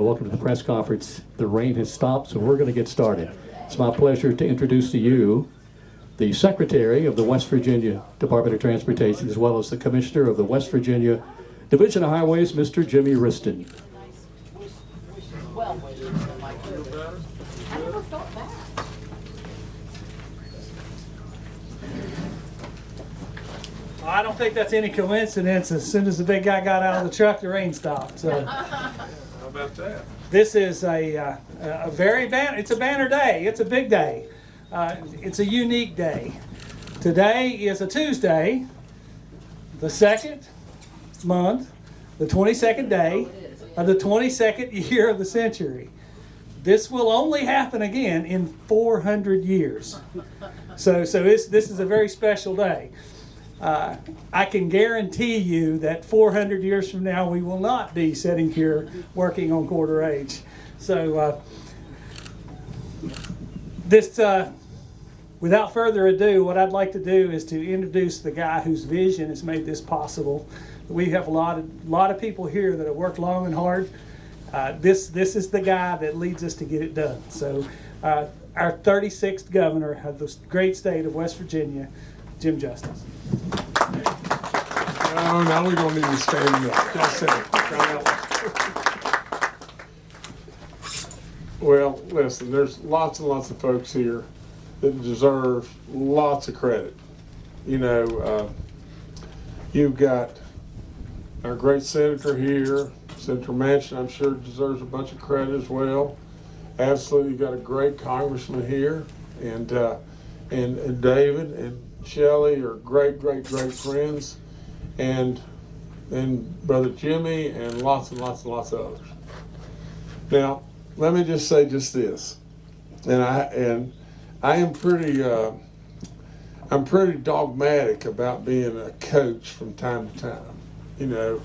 Welcome to the press conference. The rain has stopped, so we're going to get started. It's my pleasure to introduce to you the Secretary of the West Virginia Department of Transportation, as well as the Commissioner of the West Virginia Division of Highways, Mr. Jimmy Wriston. Wish, wishes, well wishes, and like, I never thought that. I don't think that's any coincidence. As soon as the big guy got out of the truck, the rain stopped. So About that? this is a, uh, a very ban. It's a banner day. It's a big day. Uh, it's a unique day. Today is a Tuesday, the second month, the 22nd day of the 22nd year of the century. This will only happen again in 400 years. So, so this, this is a very special day. Uh, I can guarantee you that 400 years from now, we will not be sitting here working on Corridor H. So, uh, this, uh, without further ado, what I'd like to do is to introduce the guy whose vision has made this possible. We have a lot of, lot of people here that have worked long and hard. Uh, this, this is the guy that leads us to get it done. So, uh, our 36th governor of the great state of West Virginia, Jim Justice. No, now we don't need to stand up. Sit down. Well, listen, there's lots and lots of folks here that deserve lots of credit. You know, uh, you've got our great senator here, Senator Manchin, I'm sure deserves a bunch of credit as well. Absolutely, got a great congressman here, and uh, and, and David and Shelley are great, great, great friends, and and brother Jimmy and lots and lots and lots of others. Now, let me just say just this, and I and I am pretty uh, I'm pretty dogmatic about being a coach from time to time, you know,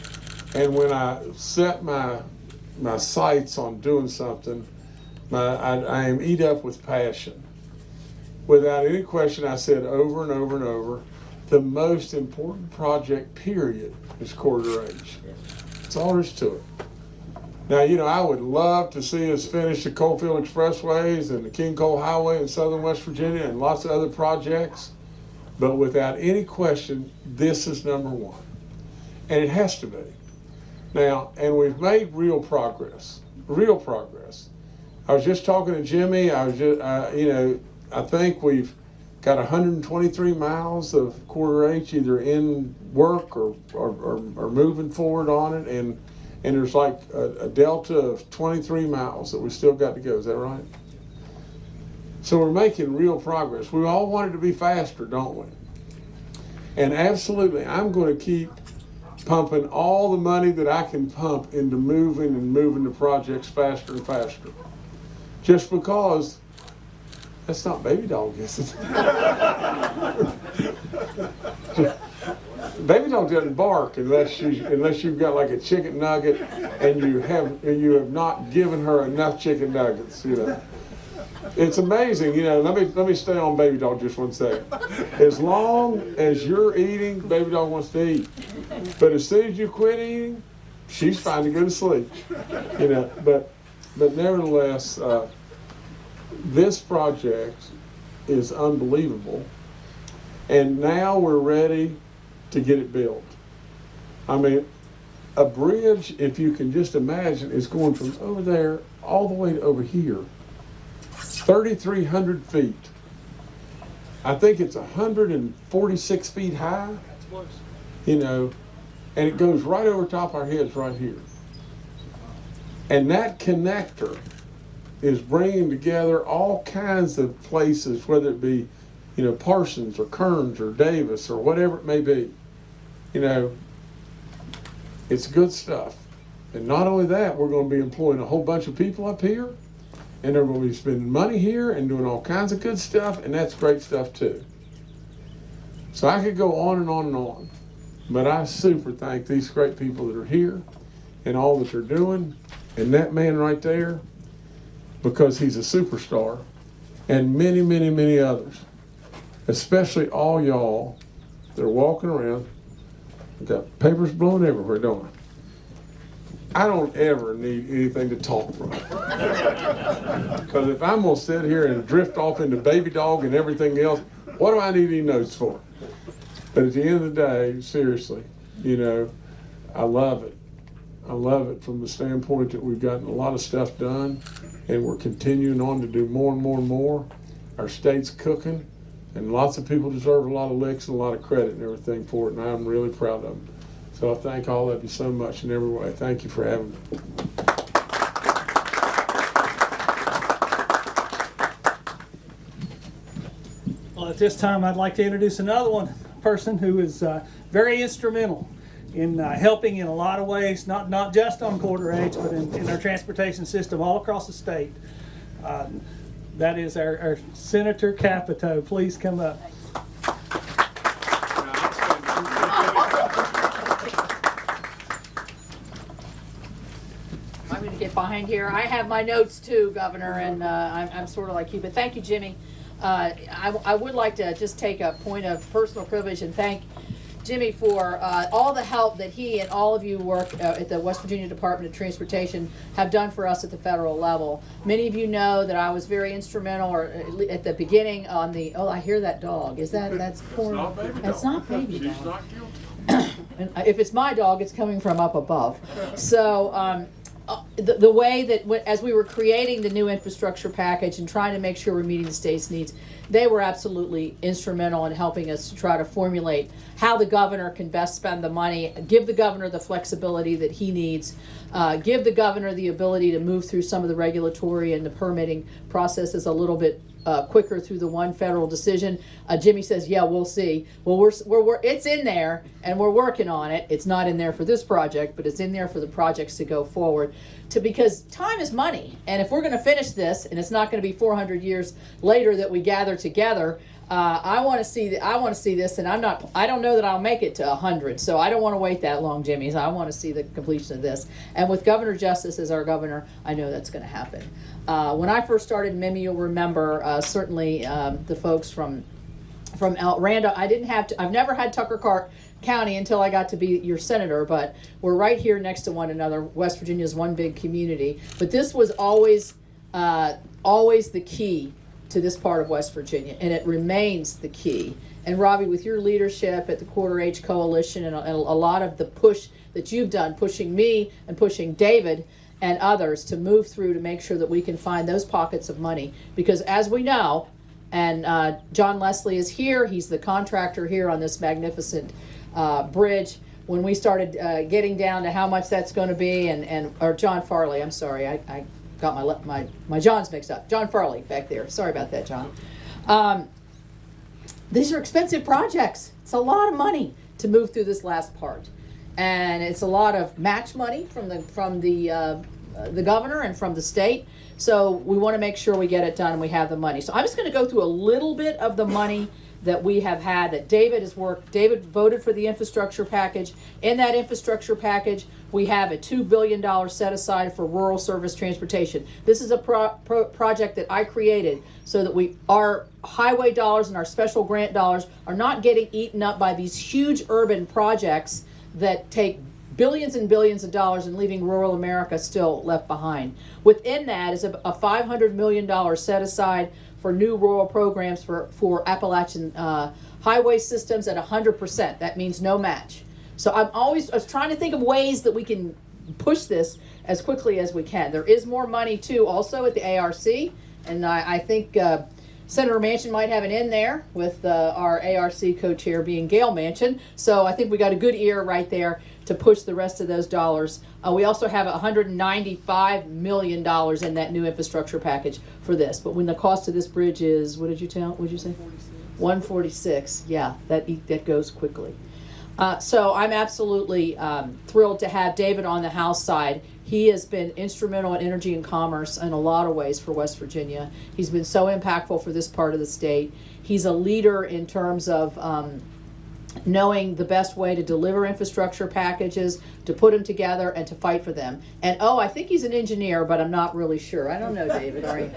and when I set my my sights on doing something, my I, I am eat up with passion. Without any question, I said over and over and over, the most important project, period, is Corridor H. That's all there is to it. Now, you know, I would love to see us finish the Coalfield Expressways and the King Coal Highway in southern West Virginia and lots of other projects. But without any question, this is number one. And it has to be. Now, and we've made real progress, real progress. I was just talking to Jimmy. I was just, uh, you know, I think we've got 123 miles of Corridor H either in work or, or, or, or moving forward on it. And, and there's like a, a delta of 23 miles that we still got to go. Is that right? So we're making real progress. We all want it to be faster, don't we? And absolutely, I'm going to keep pumping all the money that I can pump into moving and moving the projects faster and faster. Just because that's not baby dog, is it? baby dog doesn't bark unless you unless you've got like a chicken nugget and you have and you have not given her enough chicken nuggets, you know. It's amazing, you know. Let me let me stay on baby dog just one second. As long as you're eating, baby dog wants to eat. But as soon as you quit eating, she's fine to go to sleep. You know, but but nevertheless, uh, this project is unbelievable. And now we're ready to get it built. I mean, a bridge, if you can just imagine, is going from over there all the way to over here. 3,300 feet. I think it's 146 feet high. You know, and it goes right over top our heads right here. And that connector is bringing together all kinds of places, whether it be, you know, Parsons or Kerens or Davis or whatever it may be. You know, it's good stuff. And not only that, we're going to be employing a whole bunch of people up here, and they're going to be spending money here and doing all kinds of good stuff, and that's great stuff too. So I could go on and on and on, but I super thank these great people that are here and all that they're doing, and that man right there, because he's a superstar, and many, many, many others, especially all y'all that are walking around, got papers blowing everywhere, don't I? I don't ever need anything to talk from. Because if I'm gonna sit here and drift off into baby dog and everything else, what do I need any notes for? But at the end of the day, seriously, you know, I love it. I love it from the standpoint that we've gotten a lot of stuff done and we're continuing on to do more and more and more. Our state's cooking and lots of people deserve a lot of licks and a lot of credit and everything for it and I'm really proud of them. So I thank all of you so much in every way. Thank you for having me. Well, at this time, I'd like to introduce another one person who is uh, very instrumental in uh, helping in a lot of ways, not not just on Corridor H, but in, in our transportation system all across the state. Um, that is our, our Senator Capito. Please come up. I'm going to get behind here. I have my notes too, Governor, and uh, I'm, I'm sort of like you, but thank you, Jimmy. Uh, I, I would like to just take a point of personal privilege and thank Jimmy for uh, all the help that he and all of you work uh, at the West Virginia Department of Transportation have done for us at the federal level. Many of you know that I was very instrumental, or at the beginning on the. Oh, I hear that dog. Is that that's poor? not baby That's dog. not baby She's dog. not guilty. And if it's my dog, it's coming from up above. So, um, uh, the, the way that, as we were creating the new infrastructure package and trying to make sure we're meeting the state's needs, they were absolutely instrumental in helping us to try to formulate how the governor can best spend the money, give the governor the flexibility that he needs, uh, give the governor the ability to move through some of the regulatory and the permitting processes a little bit uh, quicker through the one federal decision. Uh, Jimmy says, "Yeah, we'll see." Well, we're, we're we're it's in there and we're working on it. It's not in there for this project, but it's in there for the projects to go forward. To because time is money, and if we're going to finish this, and it's not going to be 400 years later that we gather together. Uh, I want to see I want to see this, and I'm not. I don't know that I'll make it to 100, so I don't want to wait that long, Jimmy. So I want to see the completion of this. And with Governor Justice as our governor, I know that's going to happen. Uh, when I first started MIMI, you'll remember uh, certainly um, the folks from from El Rando. I didn't have to. I've never had Tucker Car- County until I got to be your senator, but we're right here next to one another. West Virginia is one big community, but this was always uh, always the key to this part of West Virginia, and it remains the key. And Robbie, with your leadership at the Corridor H Coalition and a, and a lot of the push that you've done, pushing me and pushing David and others to move through to make sure that we can find those pockets of money, because as we know, and uh, John Leslie is here. He's the contractor here on this magnificent uh, bridge. When we started uh, getting down to how much that's going to be, and, and or John Farley, I'm sorry, I, I got my my my Johns mixed up. John Farley back there. Sorry about that, John. Um, these are expensive projects. It's a lot of money to move through this last part, and it's a lot of match money from the from the uh, the governor and from the state. So we want to make sure we get it done and we have the money. So I'm just going to go through a little bit of the money that we have had that David has worked. David voted for the infrastructure package. In that infrastructure package, we have a $2 billion set aside for rural service transportation. This is a pro- pro- project that I created so that we our highway dollars and our special grant dollars are not getting eaten up by these huge urban projects that take billions and billions of dollars and leaving rural America still left behind. Within that is a, a $500 million set aside for new rural programs for, for Appalachian uh, highway systems at 100%. That means no match. So I'm always I was trying to think of ways that we can push this as quickly as we can. There is more money too, also at the ARC, and I, I think uh, Senator Manchin might have an in there with uh, our ARC co-chair being Gail Manchin. So I think we got a good ear right there to push the rest of those dollars. Uh, we also have 195 million dollars in that new infrastructure package for this. But when the cost of this bridge is, what did you tell? What did you say? 146. Yeah, that that goes quickly. Uh, so I'm absolutely um, thrilled to have David on the House side. He has been instrumental in energy and commerce in a lot of ways for West Virginia. He's been so impactful for this part of the state. He's a leader in terms of um, knowing the best way to deliver infrastructure packages, to put them together, and to fight for them. And oh, I think he's an engineer, but I'm not really sure. I don't know, David. Are you?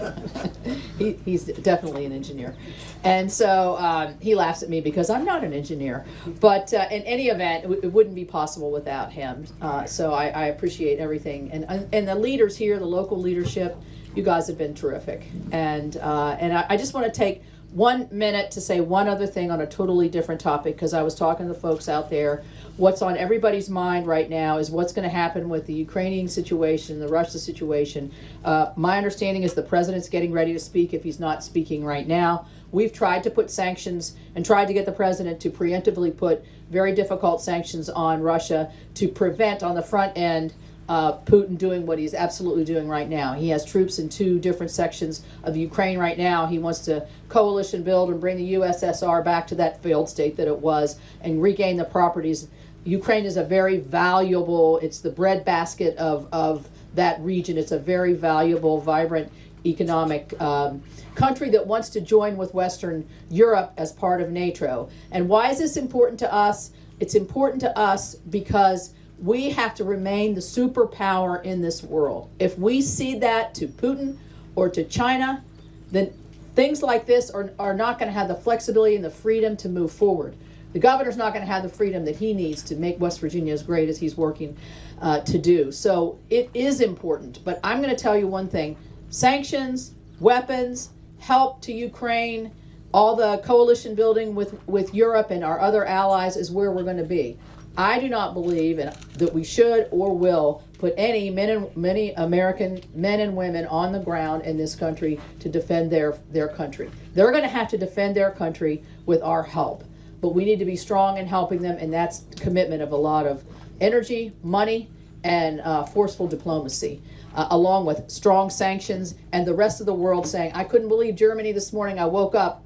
he, he's definitely an engineer. And so um, he laughs at me because I'm not an engineer. But uh, in any event, it, it wouldn't be possible without him. Uh, so I, I appreciate everything. And, and the leaders here, the local leadership, you guys have been terrific. And, uh, and I, I just want to take one minute to say one other thing on a totally different topic because I was talking to folks out there. What's on everybody's mind right now is what's going to happen with the Ukrainian situation, the Russia situation. Uh, my understanding is the president's getting ready to speak if he's not speaking right now. We've tried to put sanctions and tried to get the president to preemptively put very difficult sanctions on Russia to prevent on the front end uh, Putin doing what he's absolutely doing right now. He has troops in two different sections of Ukraine right now. He wants to coalition build and bring the USSR back to that failed state that it was and regain the properties. Ukraine is a very valuable, it's the breadbasket of, of that region. It's a very valuable, vibrant economic um, country that wants to join with Western Europe as part of NATO. And why is this important to us? It's important to us because we have to remain the superpower in this world. If we cede that to Putin or to China, then things like this are, are not going to have the flexibility and the freedom to move forward. The governor's not going to have the freedom that he needs to make West Virginia as great as he's working uh, to do. So it is important. But I'm going to tell you one thing sanctions, weapons, help to Ukraine, all the coalition building with, with Europe and our other allies is where we're going to be. I do not believe in, that we should or will put any men and many American men and women on the ground in this country to defend their their country. They're going to have to defend their country with our help, but we need to be strong in helping them, and that's commitment of a lot of energy, money, and uh, forceful diplomacy, uh, along with strong sanctions and the rest of the world saying, "I couldn't believe Germany this morning. I woke up."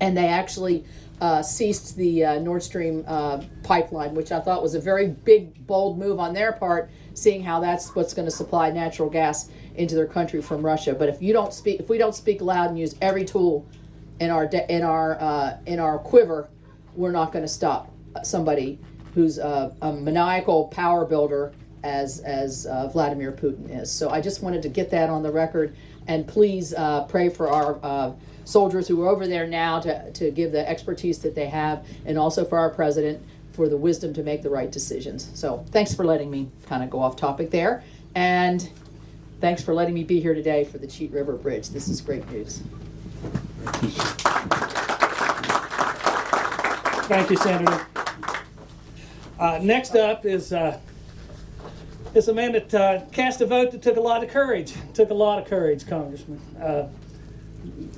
and they actually uh, ceased the uh, Nord Stream uh, pipeline, which I thought was a very big, bold move on their part, seeing how that's what's going to supply natural gas into their country from Russia. But if you don't speak, if we don't speak loud and use every tool in our in our uh, in our quiver, we're not going to stop somebody who's a, a maniacal power builder as as uh, Vladimir Putin is. So I just wanted to get that on the record, and please uh, pray for our uh, soldiers who are over there now to to give the expertise that they have, and also for our president for the wisdom to make the right decisions. So thanks for letting me kind of go off topic there, and thanks for letting me be here today for the Cheat River Bridge. This is great news. Thank you, Senator. Uh, next up is, uh, is a man that uh, cast a vote that took a lot of courage. Took a lot of courage, Congressman. Uh,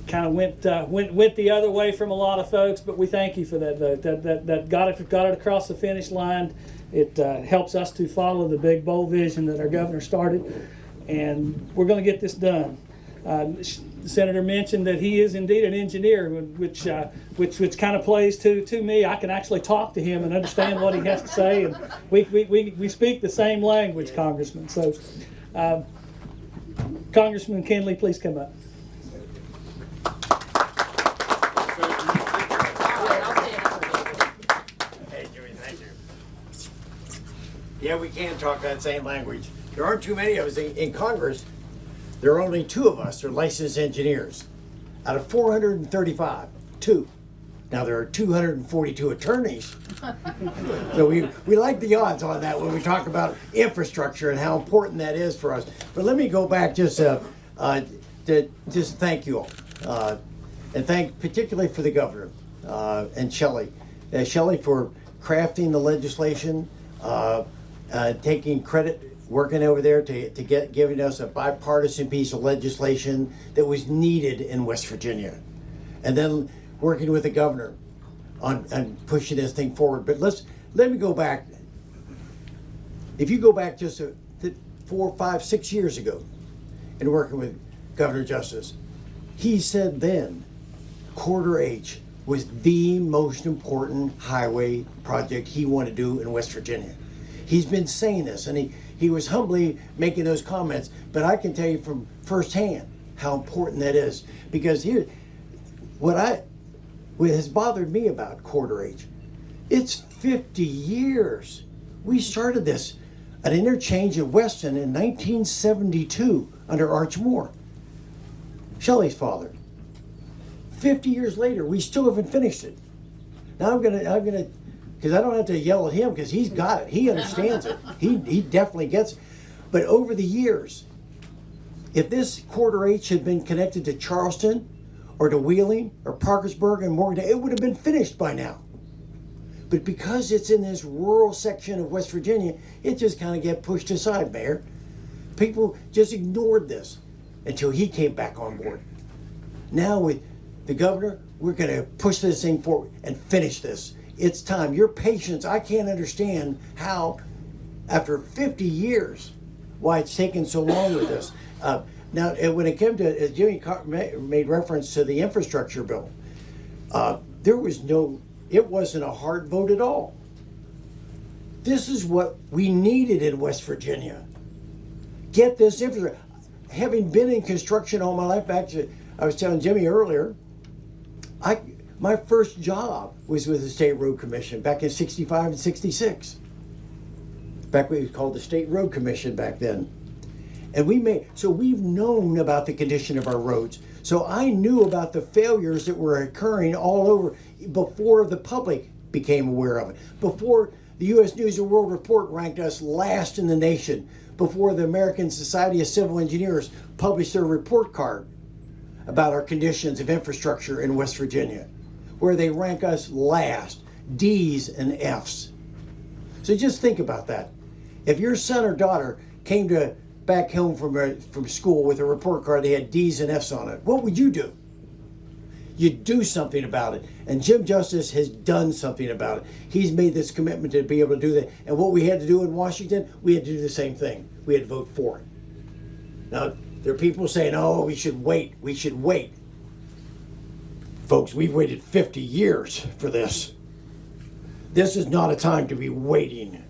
kind of went, uh, went went the other way from a lot of folks, but we thank you for that vote. That that, that got it got it across the finish line. It uh, helps us to follow the big bold vision that our governor started, and we're going to get this done. The senator mentioned that he is indeed an engineer, which uh, which which kind of plays to to me. I can actually talk to him and understand what he has to say, and we we, we, we speak the same language, Congressman. So, uh, Congressman Kinley, please come up. Yeah, we can talk that same language. There aren't too many of us in, in Congress. There are only two of us are licensed engineers out of 435. Two. Now there are 242 attorneys. so we, we like the odds on that when we talk about infrastructure and how important that is for us. But let me go back just uh, uh, to just thank you all. Uh, and thank particularly for the governor uh, and Shelley. Uh, Shelley for crafting the legislation, uh, uh, taking credit, working over there to, to get giving us a bipartisan piece of legislation that was needed in West Virginia, and then working with the governor on, on pushing this thing forward. But let's let me go back. If you go back just a, four, five, six years ago, and working with Governor Justice, he said then Corridor H was the most important highway project he wanted to do in West Virginia. He's been saying this, and he, he was humbly making those comments, but I can tell you from firsthand how important that is. Because here, what I what has bothered me about Corridor H It's 50 years. We started this an interchange in Weston in 1972 under Arch Moore, Shelley's father. 50 years later, we still haven't finished it. Now I'm gonna, I'm gonna, because I don't have to yell at him because he's got it. He understands it. He, he definitely gets it. But over the years, if this Corridor H had been connected to Charleston or to Wheeling or Parkersburg and Morgantown, it would have been finished by now. But because it's in this rural section of West Virginia, it just kind of get pushed aside, Mayor. People just ignored this until he came back on board. Now with the governor, we're going to push this thing forward and finish this. It's time. Your patience, I can't understand how, after 50 years, why it's taken so long with this. Uh, now, uh, when it came to, as Jimmy made reference to the infrastructure bill, uh, there was no, it wasn't a hard vote at all. This is what we needed in West Virginia. Get this infrastructure. Having been in construction all my life, back to, I was telling Jimmy earlier, I, my first job was with the State Road Commission back in 65 and 66. Back when it was called the State Road Commission back then. And we made, so we've known about the condition of our roads. So I knew about the failures that were occurring all over before the public became aware of it. Before the U.S. News and World Report ranked us last in the nation. Before the American Society of Civil Engineers published their report card about our conditions of infrastructure in West Virginia, where they rank us last, D's and F's. So just think about that. If your son or daughter came to back home from from school with a report card they had D's and F's on it, what would you do? You'd do something about it. And Jim Justice has done something about it. He's made this commitment to be able to do that. And what we had to do in Washington, we had to do the same thing. We had to vote for it. Now, there are people saying, oh, we should wait. We should wait. Folks, we've waited 50 years for this. This is not a time to be waiting.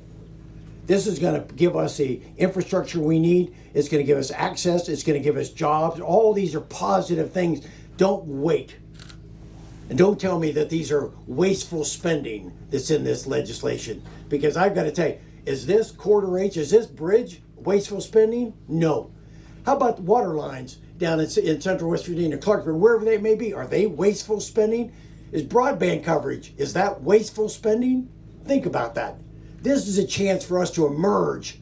This is going to give us the infrastructure we need. It's going to give us access. It's going to give us jobs. All these are positive things. Don't wait. And don't tell me that these are wasteful spending that's in this legislation. Because I've got to tell you, is this Corridor H, is this bridge wasteful spending? No. How about water lines down in, in central West Virginia, Clarksburg, wherever they may be? Are they wasteful spending? Is broadband coverage, is that wasteful spending? Think about that. This is a chance for us to emerge.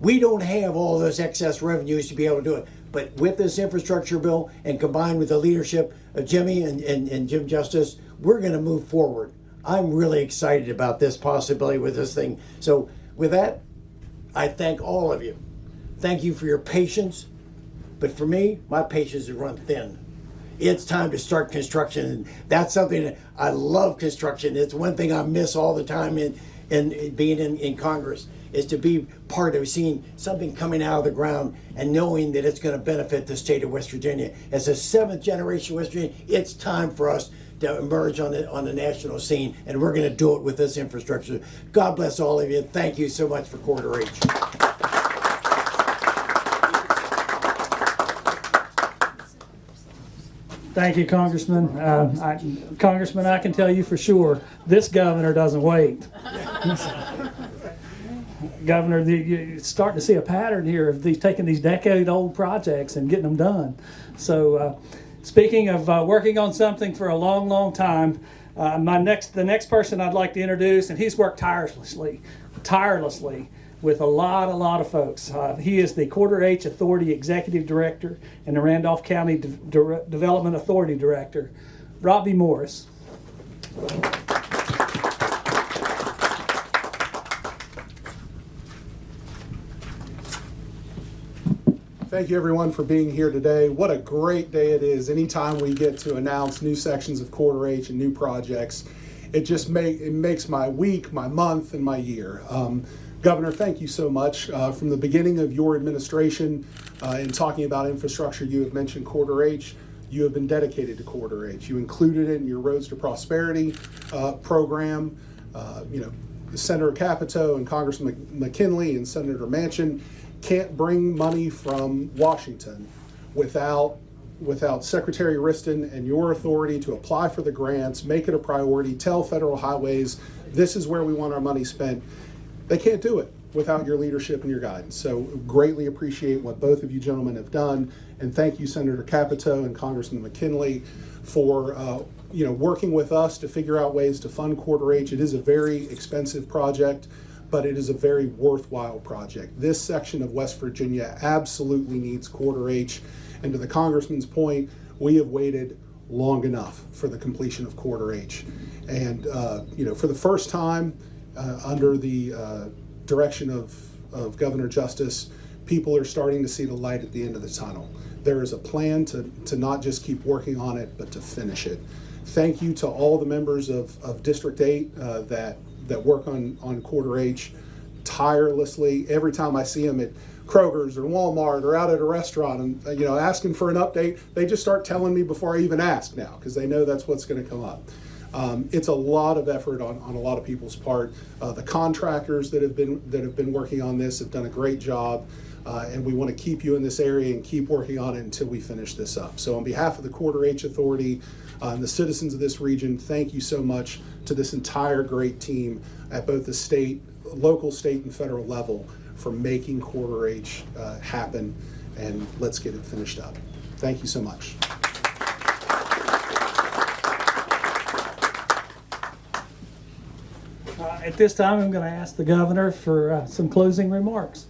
We don't have all those excess revenues to be able to do it. But with this infrastructure bill and combined with the leadership of Jimmy and, and, and Jim Justice, we're going to move forward. I'm really excited about this possibility with this thing. So, with that, I thank all of you. Thank you for your patience. But for me, my patience has run thin. It's time to start construction. And that's something that I love construction. It's one thing I miss all the time in, in being in, in Congress is to be part of seeing something coming out of the ground and knowing that it's going to benefit the state of West Virginia. As a seventh generation West Virginia, it's time for us to emerge on the on the national scene, and we're going to do it with this infrastructure. God bless all of you. Thank you so much for Corridor H. Thank you, Congressman. Uh, I, Congressman, I can tell you for sure, this governor doesn't wait. Governor, the, you're starting to see a pattern here of these taking these decade-old projects and getting them done. So, uh, speaking of uh, working on something for a long, long time, uh, my next the next person I'd like to introduce, and he's worked tirelessly, tirelessly with a lot, a lot of folks. Uh, he is the Corridor H Authority Executive Director and the Randolph County De- De- Development Authority Director, Robbie Morris. Thank you everyone for being here today. What a great day it is anytime we get to announce new sections of Corridor H and new projects. It just make, it makes my week, my month, and my year. Um, Governor, thank you so much. Uh, from the beginning of your administration uh, in talking about infrastructure, you have mentioned Corridor H. You have been dedicated to Corridor H. You included it in your Roads to Prosperity uh, program. Uh, you know, Senator Capito and Congressman McKinley and Senator Manchin can't bring money from Washington without without Secretary Wriston and your authority to apply for the grants, make it a priority, tell federal highways, this is where we want our money spent, they can't do it without your leadership and your guidance. So greatly appreciate what both of you gentlemen have done, and thank you, Senator Capito and Congressman McKinley, for uh, you know working with us to figure out ways to fund Corridor H. It is a very expensive project, but it is a very worthwhile project. This section of West Virginia absolutely needs Corridor H, and to the Congressman's point, we have waited long enough for the completion of Corridor H, and uh, you know for the first time under the uh, direction of, of Governor Justice, people are starting to see the light at the end of the tunnel. There is a plan to, to not just keep working on it, but to finish it. Thank you to all the members of, of District 8 uh, that, that work on, on Corridor H tirelessly. Every time I see them at Kroger's or Walmart or out at a restaurant and, uh, you know, asking for an update, they just start telling me before I even ask now because they know that's what's going to come up. Um, it's a lot of effort on, on a lot of people's part. Uh, the contractors that have been that have been working on this have done a great job, uh, and we want to keep you in this area and keep working on it until we finish this up. So, on behalf of the Corridor H Authority uh, and the citizens of this region, thank you so much to this entire great team at both the state, local, state, and federal level for making Corridor H uh, happen. And let's get it finished up. Thank you so much. At this time, I'm going to ask the governor for uh, some closing remarks.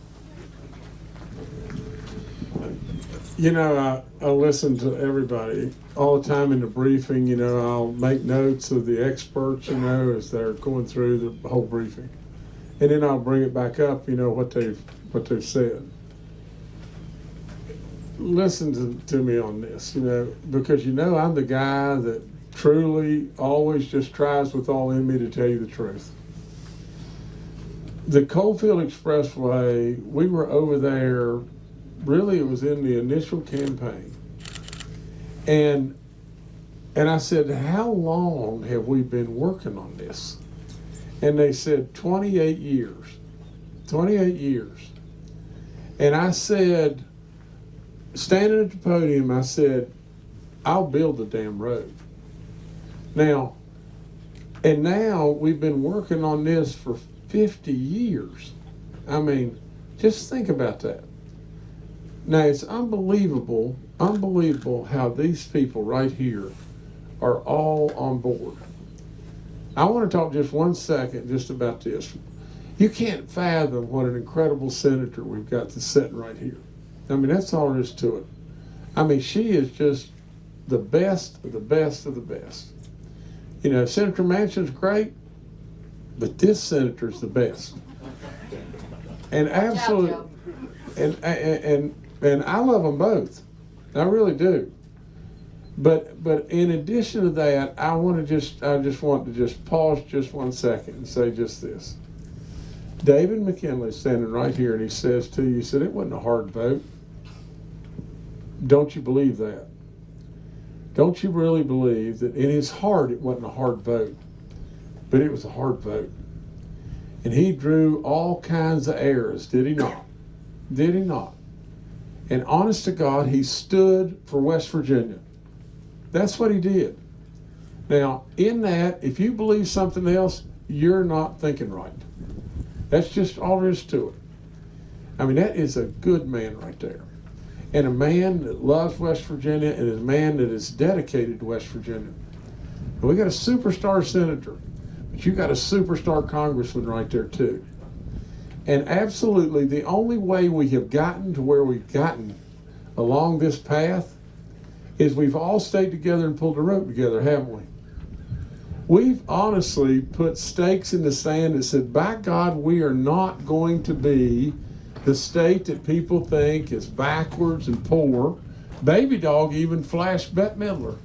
You know, I, I listen to everybody all the time in the briefing. You know, I'll make notes of the experts, you know, as they're going through the whole briefing. And then I'll bring it back up, you know, what they've, what they've said. Listen to, to me on this, you know, because you know I'm the guy that truly always just tries with all in me to tell you the truth. The Coalfield Expressway, we were over there really it was in the initial campaign. And and i said how long have we been working on this? And they said 28 years 28 years. And i said standing at the podium i said i'll build the damn road. Now and now we've been working on this for 50 years i mean just think about that now it's unbelievable, unbelievable how these people right here are all on board. I want to talk just one second just about this. You can't fathom what an incredible senator we've got that's sitting right here. I mean, that's all there is to it. I mean, she is just the best of the best of the best. You know, Senator Manchin's great, but this senator's the best. And absolutely, and, and and and I love them both. I really do. But but in addition to that, I want to just I just want to just pause just one second and say just this. David McKinley is standing right here and he says to you, he said it wasn't a hard vote. Don't you believe that? Don't you really believe that in his heart it wasn't a hard vote, but it was a hard vote? And he drew all kinds of errors, did he not? Did he not? And honest to God, he stood for West Virginia. That's what he did. Now, in that, if you believe something else, you're not thinking right. That's just all there is to it. I mean, that is a good man right there. And a man that loves West Virginia and a man that is dedicated to West Virginia. And we got a superstar senator, but you got a superstar congressman right there, too. And absolutely, the only way we have gotten to where we've gotten along this path is we've all stayed together and pulled the rope together, haven't we? We've honestly put stakes in the sand that said, by God, we are not going to be the state that people think is backwards and poor. Baby Dog even flashed Bette Midler.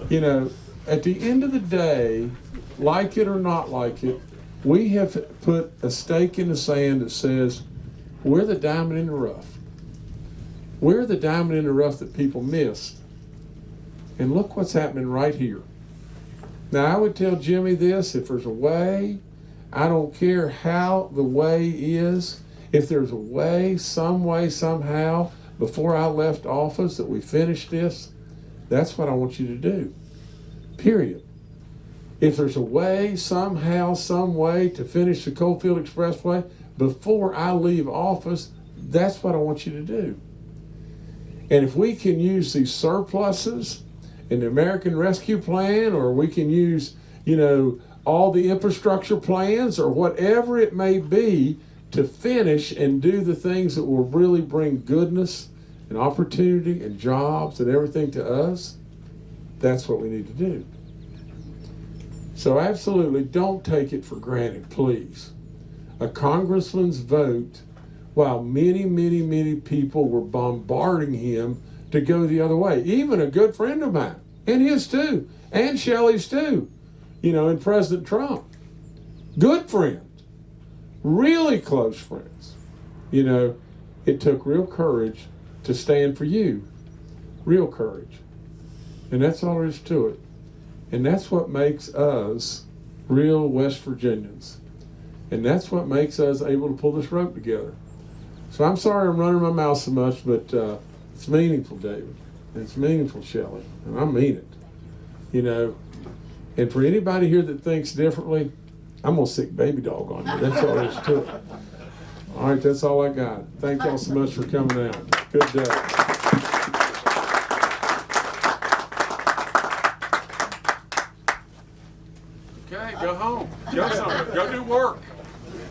you know, at the end of the day, like it or not like it, we have put a stake in the sand that says we're the diamond in the rough. We're the diamond in the rough that people missed. And look what's happening right here. Now, I would tell Jimmy this if there's a way, I don't care how the way is, if there's a way, some way, somehow, before I left office that we finish this, that's what I want you to do. Period. If there's a way, somehow, some way to finish the Coalfield Expressway before I leave office, that's what I want you to do. And if we can use these surpluses in the American Rescue Plan, or we can use, you know, all the infrastructure plans, or whatever it may be, to finish and do the things that will really bring goodness and opportunity and jobs and everything to us, that's what we need to do. So, absolutely don't take it for granted, please. A congressman's vote, while many, many, many people were bombarding him to go the other way, even a good friend of mine, and his too, and Shelley's too, you know, and President Trump. Good friends, really close friends. You know, it took real courage to stand for you, real courage. And that's all there is to it. And that's what makes us real West Virginians. And that's what makes us able to pull this rope together. So I'm sorry I'm running my mouth so much, but uh, it's meaningful, David. It's meaningful, Shelley. And I mean it. You know, and for anybody here that thinks differently, I'm going to sick baby dog on you. That's all there is to it. All right, that's all I got. Thank y'all so much for coming out. Good day.